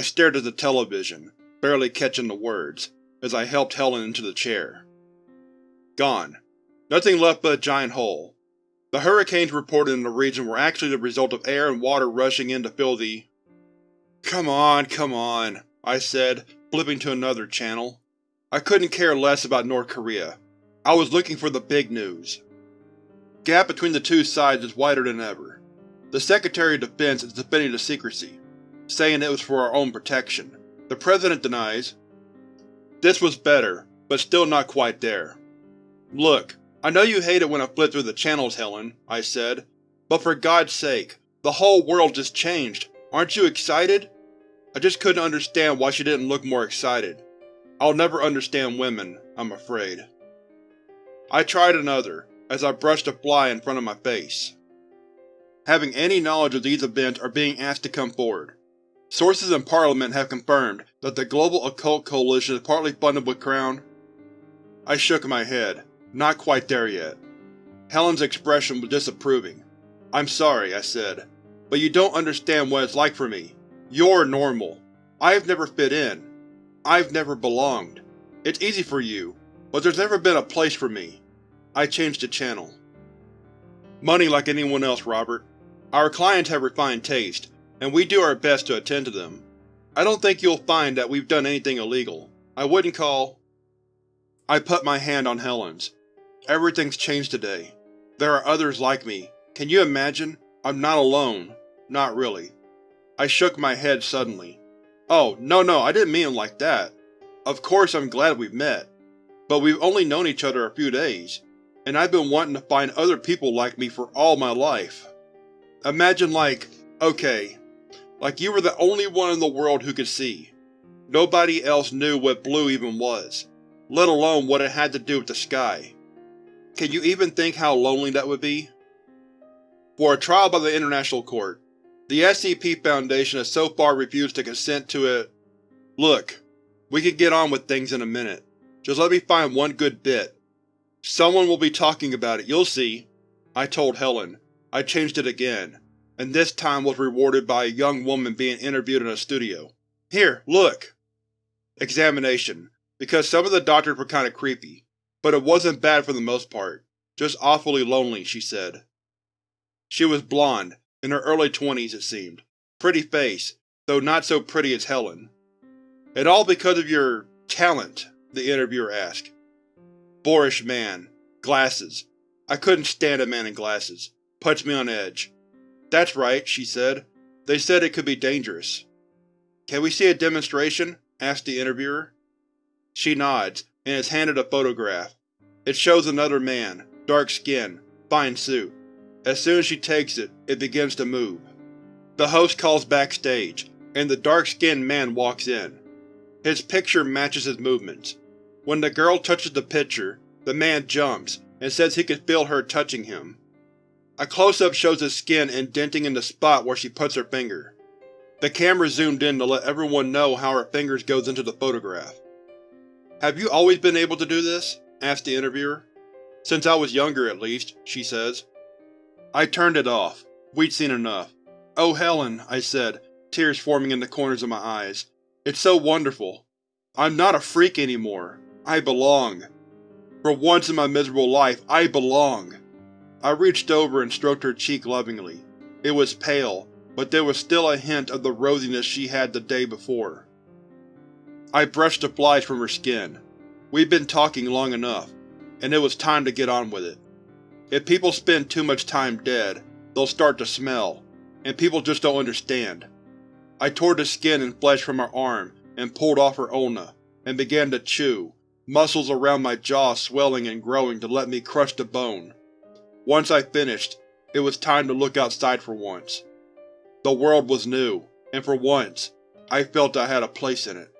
stared at the television, barely catching the words, as I helped Helen into the chair. Gone. Nothing left but a giant hole. The hurricanes reported in the region were actually the result of air and water rushing in to fill the… Come on, come on, I said, flipping to another channel. I couldn't care less about North Korea. I was looking for the big news. Gap between the two sides is wider than ever. The Secretary of Defense is defending the secrecy, saying it was for our own protection. The President denies. This was better, but still not quite there. Look, I know you hate it when I flip through the channels, Helen, I said, but for God's sake, the whole world just changed. Aren't you excited? I just couldn't understand why she didn't look more excited. I'll never understand women, I'm afraid. I tried another, as I brushed a fly in front of my face. Having any knowledge of these events are being asked to come forward. Sources in Parliament have confirmed that the Global Occult Coalition is partly funded with Crown. I shook my head. Not quite there yet. Helen's expression was disapproving. I'm sorry, I said, but you don't understand what it's like for me. You're normal. I've never fit in. I've never belonged. It's easy for you, but there's never been a place for me. I changed the channel. Money like anyone else, Robert. Our clients have refined taste, and we do our best to attend to them. I don't think you'll find that we've done anything illegal. I wouldn't call… I put my hand on Helen's. Everything's changed today. There are others like me. Can you imagine? I'm not alone. Not really. I shook my head suddenly. Oh, no no, I didn't mean it like that. Of course I'm glad we've met. But we've only known each other a few days, and I've been wanting to find other people like me for all my life. Imagine like, okay, like you were the only one in the world who could see. Nobody else knew what blue even was, let alone what it had to do with the sky. Can you even think how lonely that would be? For a trial by the International Court, the SCP Foundation has so far refused to consent to it. Look, we can get on with things in a minute. Just let me find one good bit. Someone will be talking about it, you'll see. I told Helen. I changed it again and this time was rewarded by a young woman being interviewed in a studio. Here, look! Examination, because some of the doctors were kinda creepy, but it wasn't bad for the most part. Just awfully lonely, she said. She was blonde, in her early twenties it seemed. Pretty face, though not so pretty as Helen. And all because of your… talent? the interviewer asked. Boorish man. Glasses. I couldn't stand a man in glasses. Puts me on edge. That's right, she said. They said it could be dangerous. Can we see a demonstration? asked the interviewer. She nods, and is handed a photograph. It shows another man, dark skin, fine suit. As soon as she takes it, it begins to move. The host calls backstage, and the dark-skinned man walks in. His picture matches his movements. When the girl touches the picture, the man jumps and says he can feel her touching him. A close-up shows his skin indenting in the spot where she puts her finger. The camera zoomed in to let everyone know how her fingers goes into the photograph. Have you always been able to do this? asked the interviewer. Since I was younger, at least, she says. I turned it off. We'd seen enough. Oh Helen, I said, tears forming in the corners of my eyes. It's so wonderful. I'm not a freak anymore. I belong. For once in my miserable life, I belong. I reached over and stroked her cheek lovingly. It was pale, but there was still a hint of the rosiness she had the day before. I brushed the flies from her skin. We'd been talking long enough, and it was time to get on with it. If people spend too much time dead, they'll start to smell, and people just don't understand. I tore the skin and flesh from her arm and pulled off her ulna, and began to chew, muscles around my jaw swelling and growing to let me crush the bone. Once I finished, it was time to look outside for once. The world was new, and for once, I felt I had a place in it.